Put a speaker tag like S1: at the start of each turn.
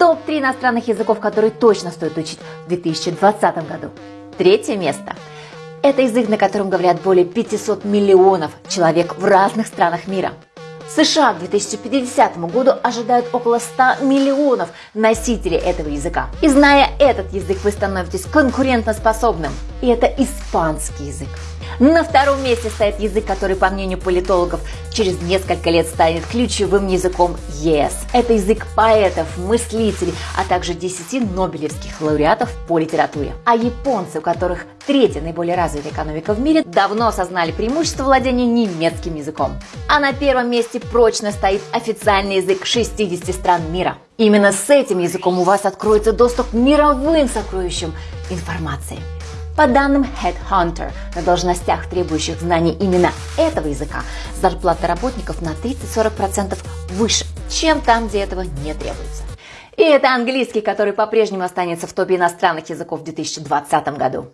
S1: Топ-3 иностранных языков, которые точно стоит учить в 2020 году. Третье место. Это язык, на котором говорят более 500 миллионов человек в разных странах мира. США к 2050 году ожидают около 100 миллионов носителей этого языка. И зная этот язык, вы становитесь конкурентоспособным. И это испанский язык. На втором месте стоит язык, который, по мнению политологов, через несколько лет станет ключевым языком ЕС. Это язык поэтов, мыслителей, а также 10 нобелевских лауреатов по литературе. А японцы, у которых третья наиболее развитая экономика в мире, давно осознали преимущество владения немецким языком. А на первом месте прочно стоит официальный язык 60 стран мира. Именно с этим языком у вас откроется доступ к мировым сокровищам информации. По данным Headhunter, на должностях, требующих знаний именно этого языка, зарплата работников на 30-40% выше, чем там, где этого не требуется. И это английский, который по-прежнему останется в топе иностранных языков в 2020 году.